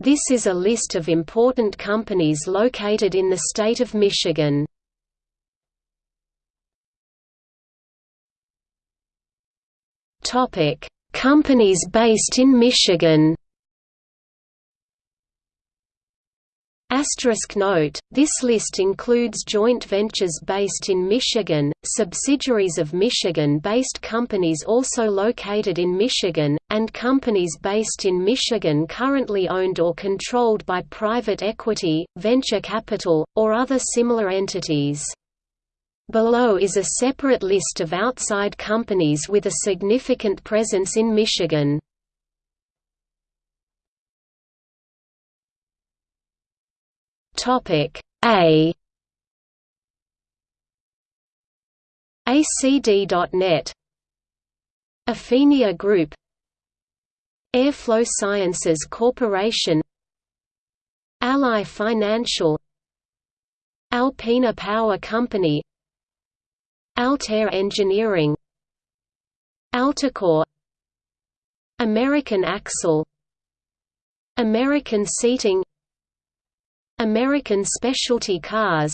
This is a list of important companies located in the state of Michigan. Topic: Companies based in Michigan. Asterisk note, this list includes joint ventures based in Michigan, subsidiaries of Michigan-based companies also located in Michigan, and companies based in Michigan currently owned or controlled by private equity, venture capital, or other similar entities. Below is a separate list of outside companies with a significant presence in Michigan. Topic A. ACD.net Athenia Group. Airflow Sciences Corporation. Ally Financial. Alpena Power Company. Altair Engineering. Alticor American Axle. American Seating American Specialty Cars.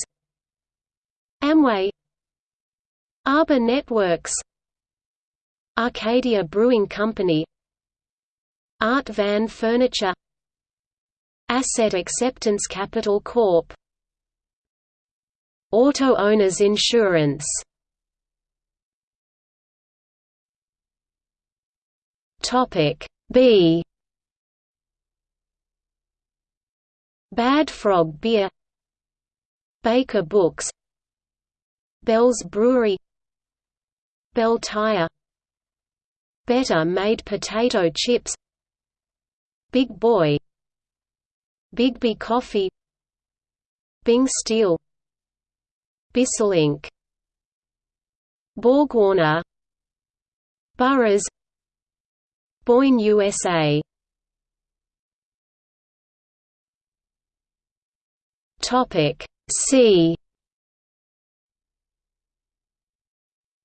Amway. Arbor Networks. Arcadia Brewing Company. Art Van Furniture. Asset Acceptance Capital Corp. Auto Owners Insurance. Topic B Bad Frog Beer Baker Books Bell's Brewery Bell Tire Better Made Potato Chips Big Boy Bigby Coffee Bing Steel Bissell Inc. BorgWarner Burroughs Boyne USA Topic C.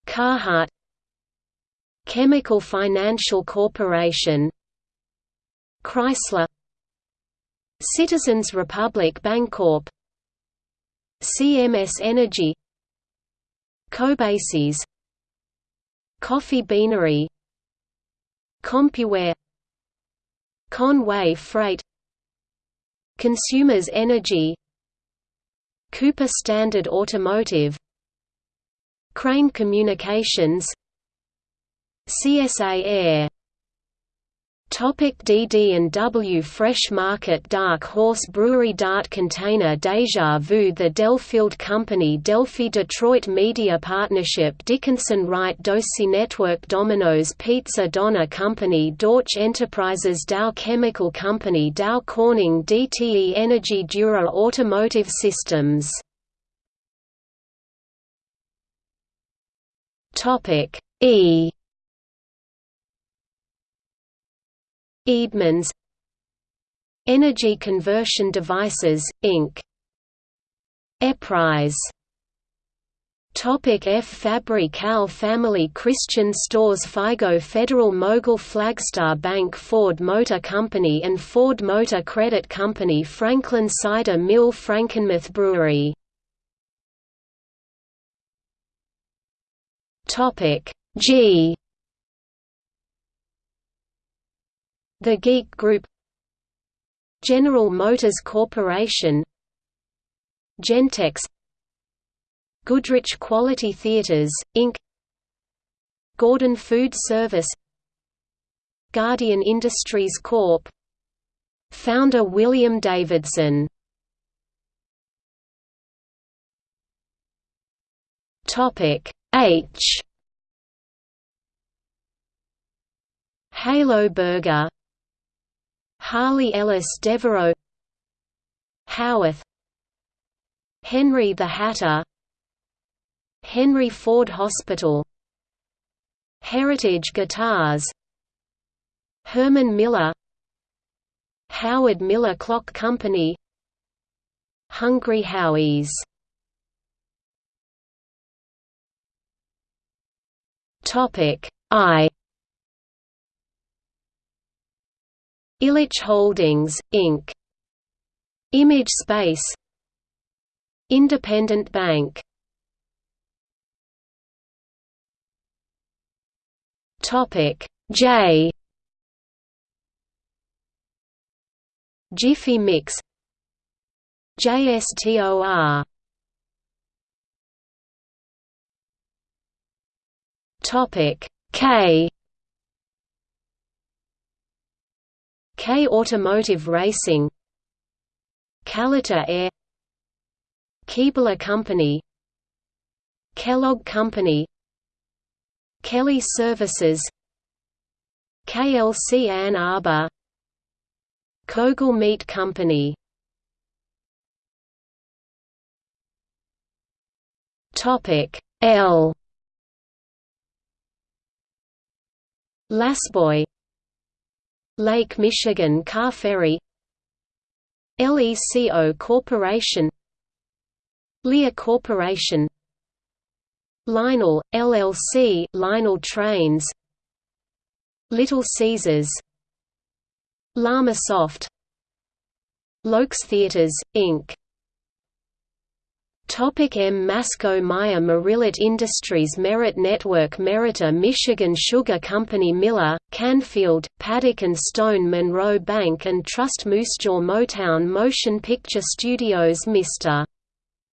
Carhartt Chemical Financial Corporation Chrysler Citizens Republic Bancorp CMS Energy Cobasys Coffee Beanery CompuWare Con-Way Freight Consumers Energy Cooper Standard Automotive Crane Communications CSA Air Topic DD&W Fresh Market Dark Horse Brewery Dart Container Deja Vu The Delfield Company Delphi Detroit Media Partnership Dickinson Wright Dosi Network Domino's Pizza Donna Company Dorch Enterprises Dow Chemical Company Dow Corning DTE Energy Dura Automotive Systems. E Eadmans Energy Conversion Devices, Inc. Eprise Topic F Fabri-Kal Family Christian Stores Faygo Federal Mogul Flagstar Bank Ford Motor Company and Ford Motor Credit Company Franklin Cider Mill Frankenmuth Brewery Topic G The Geek Group General Motors Corporation Gentex Goodrich Quality Theaters, Inc. Gordon Food Service Guardian Industries Corp. Founder William Davidson H Halo Burger Harley Ellis Devereux Howarth Henry the Hatter Henry Ford Hospital Heritage Guitars Herman Miller Howard Miller Clock Company Hungry Howie's. Topic I Ilitch Holdings, Inc. Image Space. Independent Bank. Topic J. Jiffy Mix. JSTOR Topic K K Automotive Racing Kalitta Air Keebler Company Kellogg Company Kelly Services KLC Ann Arbor Koegel Meat Company. Topic L. La-Z-Boy Lake Michigan Car Ferry LECO Corporation Lear Corporation Lionel, LLC Lionel Trains Little Caesars Llama Soft Loeks Theaters, Inc. Topic M. Masco Meijer Merillat Industries Merit Network Meritor Michigan Sugar Company Miller, Canfield, Paddock and Stone Monroe Bank and Trust Moosejaw Motown Motion Picture Studios Mr.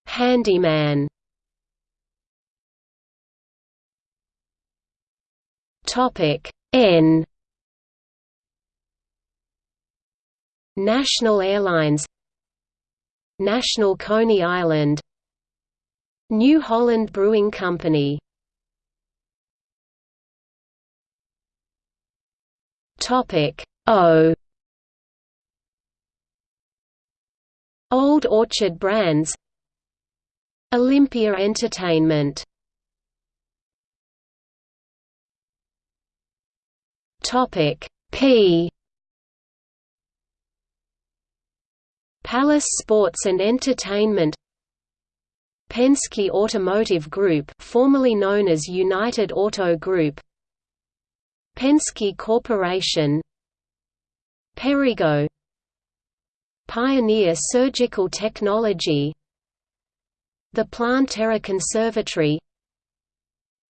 Handyman Topic N National Airlines National Coney Island New Holland Brewing Company. Topic O. Old Orchard Brands. Olympia Entertainment. Topic P. Palace Sports and Entertainment Penske Automotive Group formerly known as United Auto Group. Penske Corporation. Perrigo. Pioneer Surgical Technology. The Planterra Conservatory.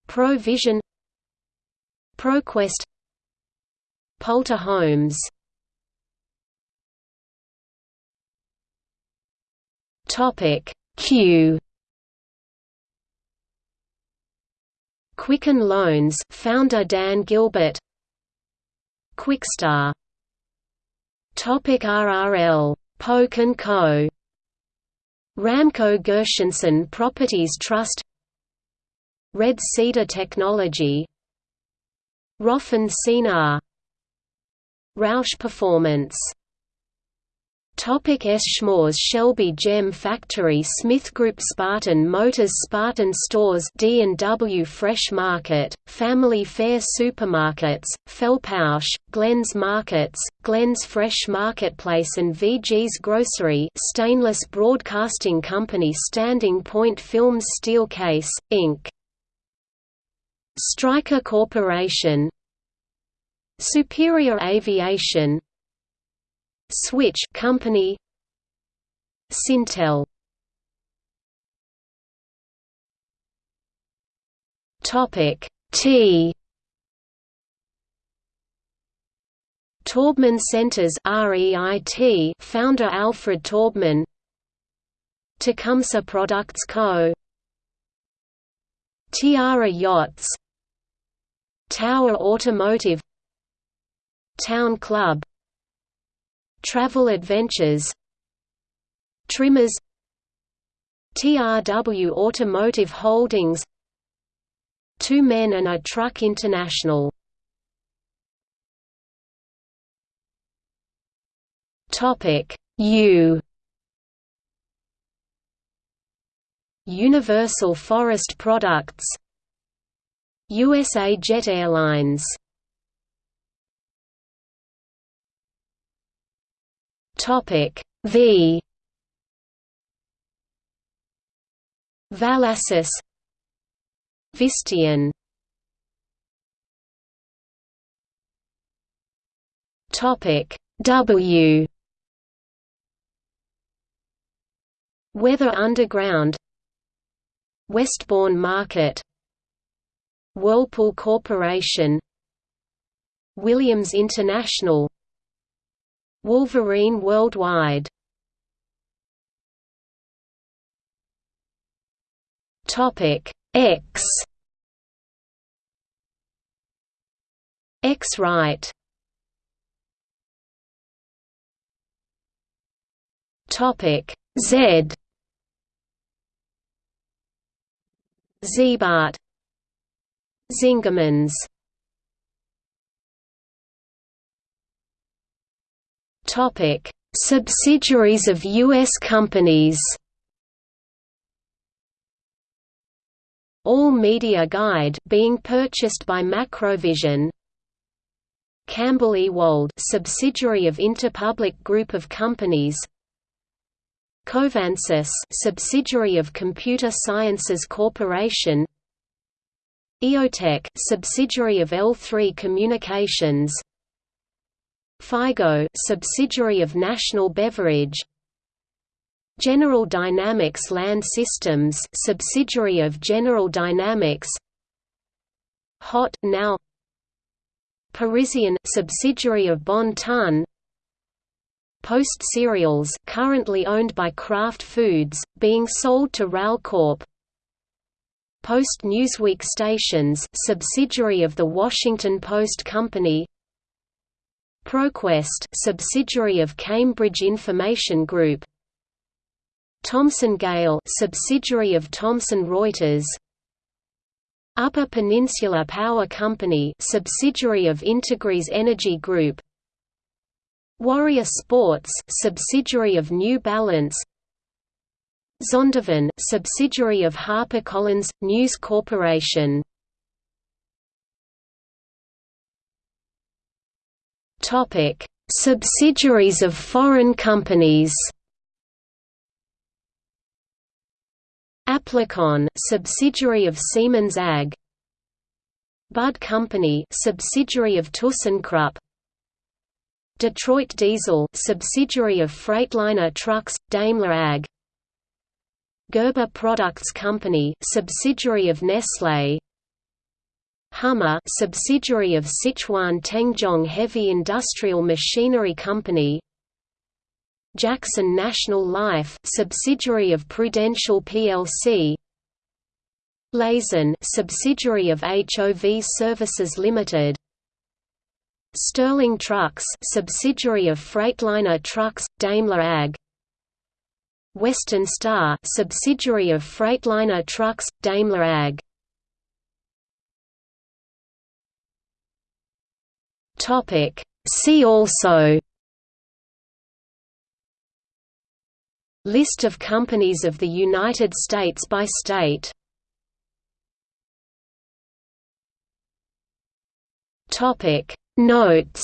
Provision. ProQuest. Pulte Homes. Topic Q Quicken Loans founder Dan Gilbert. Quixtar. Topic RRL Polk & Co. Ramco Gershenson Properties Trust. Red Cedar Technology. Rofin-Sinar Roush Performance Topic S. Schmores Shelby Gem Factory Smith Group Spartan Motors Spartan Stores D&W Fresh Market, Family Fair Supermarkets, Felpausch, Glenn's Markets, Glenn's Fresh Marketplace and VG's Grocery Stainless Broadcasting Company Standing Point Films Steelcase, Inc. Stryker Corporation Superior Aviation Switch Company. Syntel. Topic T. Taubman Centers REIT founder Alfred Taubman. Tecumseh Products Co. Tiara Yachts. Tower Automotive. Town Club Travel Adventures. Trimmers. TRW Automotive Holdings. Two Men and a Truck International. Topic. U. Universal Forest Products. USA Jet Airlines Topic V. Valassis Visteon Topic W. Weather Underground Westborn Market Whirlpool Corporation Williams International Wolverine Worldwide. Topic X. X-Rite Topic Z. Ziebart Zingermans Topic. Subsidiaries of U.S. companies All Media Guide being purchased by Macrovision. Campbell Ewald subsidiary of Interpublic Group of Companies. Covansys subsidiary of Computer Sciences Corporation. EOTech subsidiary of L3 Communications Faygo subsidiary of National Beverage. General Dynamics Land Systems subsidiary of General Dynamics. Hot now Parisian subsidiary of Bon Ton. Post Cereals currently owned by Kraft Foods, being sold to RALCorp Post Newsweek Stations subsidiary of the Washington Post Company ProQuest subsidiary of Cambridge Information Group. Thomson Gale subsidiary of Thomson Reuters. Upper Peninsula Power Company subsidiary of Integrys Energy Group. Warrior Sports subsidiary of New Balance. Zondervan subsidiary of HarperCollins News Corporation Topic. Subsidiaries of foreign companies Applikon subsidiary of Siemens AG. Budd Company subsidiary of ThyssenKrupp. Detroit Diesel subsidiary of Freightliner Trucks, Daimler AG. Gerber Products Company subsidiary of Nestlé Hummer subsidiary of Sichuan Tengzhong Heavy Industrial Machinery Company. Jackson National Life subsidiary of Prudential plc Lason subsidiary of HOV Services Limited. Sterling Trucks subsidiary of Freightliner Trucks, Daimler AG. Western Star subsidiary of Freightliner Trucks, Daimler AG Topic. See also List of companies of the United States by state Topic. Notes